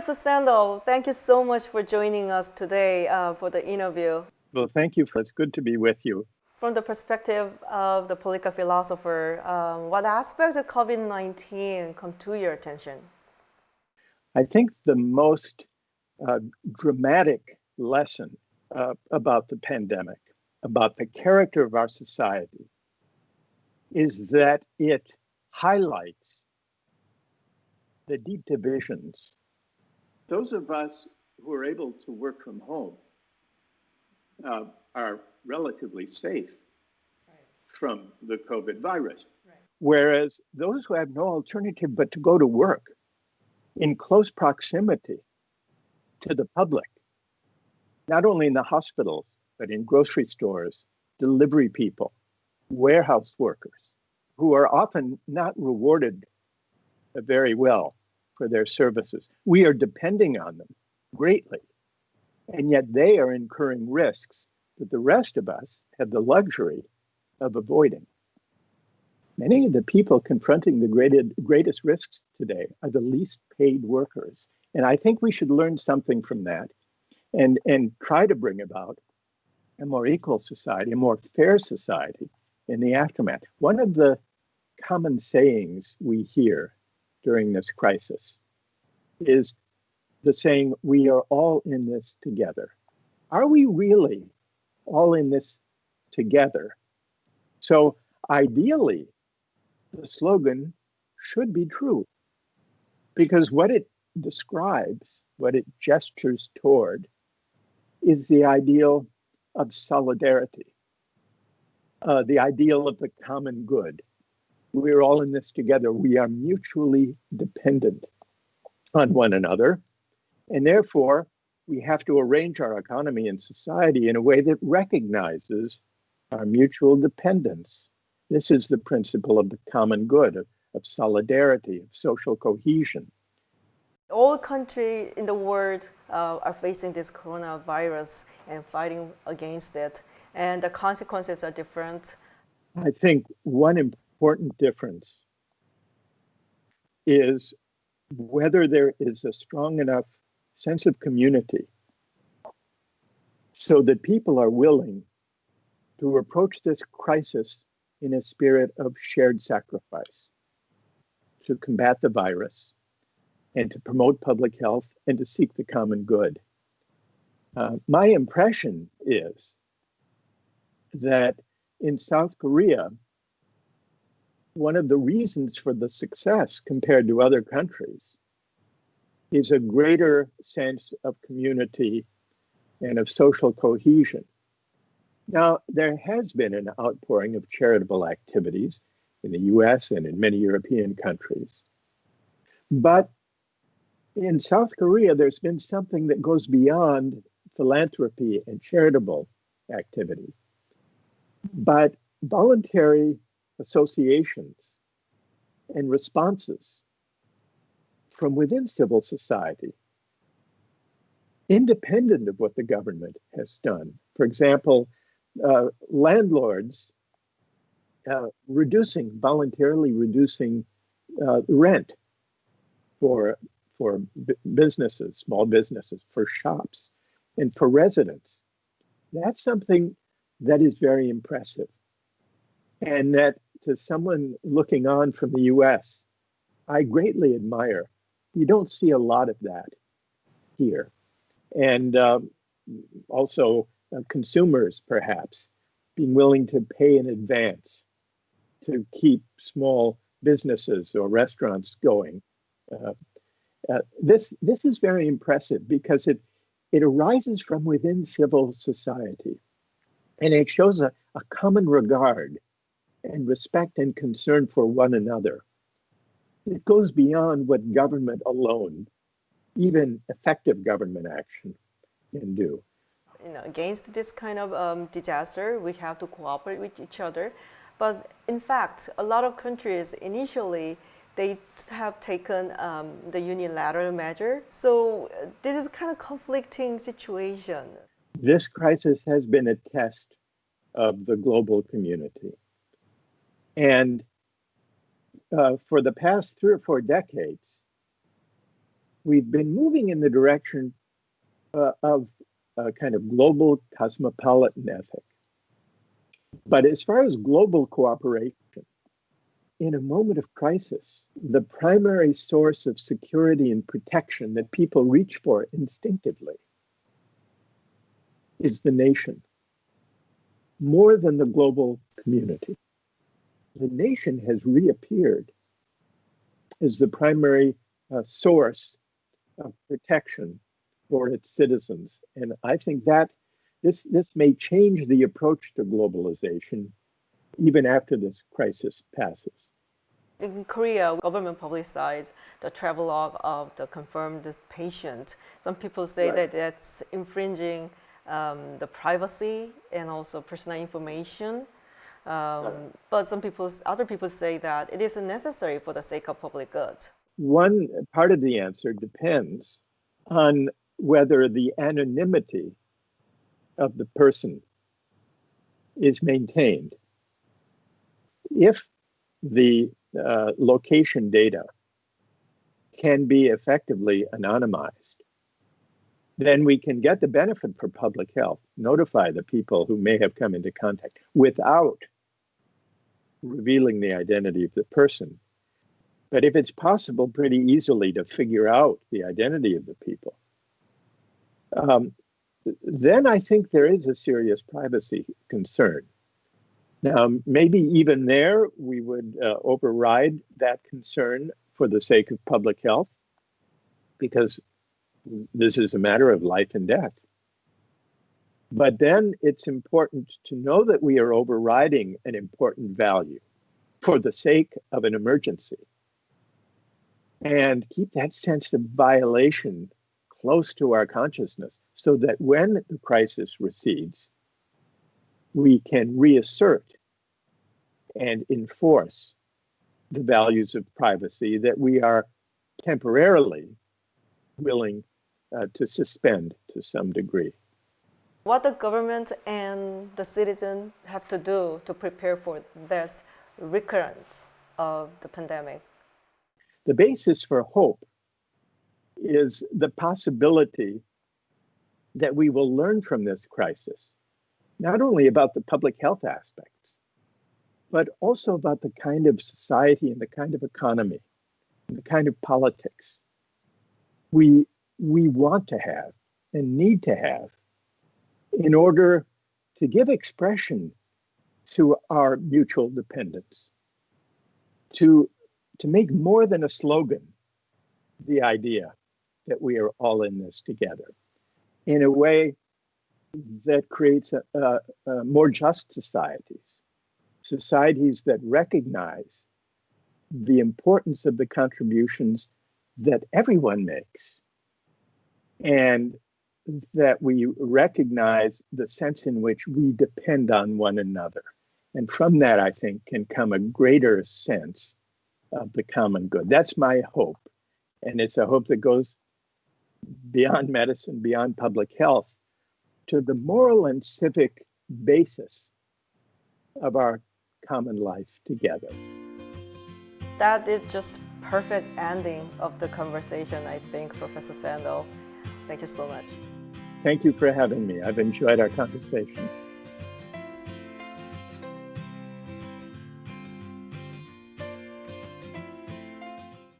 Professor Sandel, thank you so much for joining us today uh, for the interview. Well, thank you. For, it's good to be with you. From the perspective of the political philosopher, um, what aspects of COVID-19 come to your attention? I think the most uh, dramatic lesson uh, about the pandemic, about the character of our society, is that it highlights the deep divisions. Those of us who are able to work from home uh, are relatively safe right. from the COVID virus. Right. Whereas those who have no alternative but to go to work in close proximity to the public, not only in the hospitals, but in grocery stores, delivery people, warehouse workers, who are often not rewarded very well for their services. We are depending on them greatly, and yet they are incurring risks that the rest of us have the luxury of avoiding. Many of the people confronting the greatest, greatest risks today are the least paid workers. And I think we should learn something from that and, and try to bring about a more equal society, a more fair society in the aftermath. One of the common sayings we hear during this crisis is the saying, We are all in this together. Are we really all in this together? So, ideally, the slogan should be true because what it describes, what it gestures toward, is the ideal of solidarity, uh, the ideal of the common good. We're all in this together. We are mutually dependent on one another. And therefore, we have to arrange our economy and society in a way that recognizes our mutual dependence. This is the principle of the common good, of, of solidarity, of social cohesion. All countries in the world uh, are facing this coronavirus and fighting against it, and the consequences are different. I think one important difference is whether there is a strong enough sense of community so that people are willing to approach this crisis in a spirit of shared sacrifice to combat the virus and to promote public health and to seek the common good. Uh, my impression is that in South Korea, one of the reasons for the success compared to other countries is a greater sense of community and of social cohesion. Now, there has been an outpouring of charitable activities in the US and in many European countries. But in South Korea, there's been something that goes beyond philanthropy and charitable activity. But voluntary associations and responses from within civil society, independent of what the government has done. For example, uh, landlords uh, reducing, voluntarily reducing uh, rent for, for businesses, small businesses, for shops, and for residents. That's something that is very impressive. And that to someone looking on from the US, I greatly admire. You don't see a lot of that here. And um, also, uh, consumers perhaps being willing to pay in advance to keep small businesses or restaurants going. Uh, uh, this this is very impressive because it it arises from within civil society, and it shows a, a common regard and respect and concern for one another. It goes beyond what government alone, even effective government action, can do. You know, against this kind of um, disaster, we have to cooperate with each other. But in fact, a lot of countries initially they have taken um, the unilateral measure. So uh, this is kind of conflicting situation. This crisis has been a test of the global community. And uh, for the past three or four decades, we've been moving in the direction uh, of a kind of global cosmopolitan ethic. But as far as global cooperation, in a moment of crisis, the primary source of security and protection that people reach for instinctively is the nation, more than the global community. The nation has reappeared as the primary uh, source of protection for its citizens. And I think that this, this may change the approach to globalization even after this crisis passes. In Korea, government publicized the travelogue of the confirmed patient. Some people say right. that that's infringing um, the privacy and also personal information. Um. But some people, other people say that it isn't necessary for the sake of public good. One part of the answer depends on whether the anonymity of the person is maintained. If the uh, location data can be effectively anonymized, then we can get the benefit for public health, notify the people who may have come into contact without revealing the identity of the person. But if it's possible pretty easily to figure out the identity of the people, um, then I think there is a serious privacy concern. Now, maybe even there, we would uh, override that concern for the sake of public health, because this is a matter of life and death. But then it's important to know that we are overriding an important value for the sake of an emergency and keep that sense of violation close to our consciousness so that when the crisis recedes, we can reassert and enforce the values of privacy that we are temporarily willing uh, to suspend to some degree. What the government and the citizen have to do to prepare for this recurrence of the pandemic? The basis for hope is the possibility that we will learn from this crisis, not only about the public health aspects, but also about the kind of society and the kind of economy and the kind of politics we we want to have and need to have in order to give expression to our mutual dependence, to, to make more than a slogan the idea that we are all in this together in a way that creates a, a, a more just societies, societies that recognize the importance of the contributions that everyone makes and that we recognize the sense in which we depend on one another. And from that, I think, can come a greater sense of the common good. That's my hope. And it's a hope that goes beyond medicine, beyond public health, to the moral and civic basis of our common life together. That is just perfect ending of the conversation, I think, Professor Sandel. Thank you so much. Thank you for having me. I've enjoyed our conversation.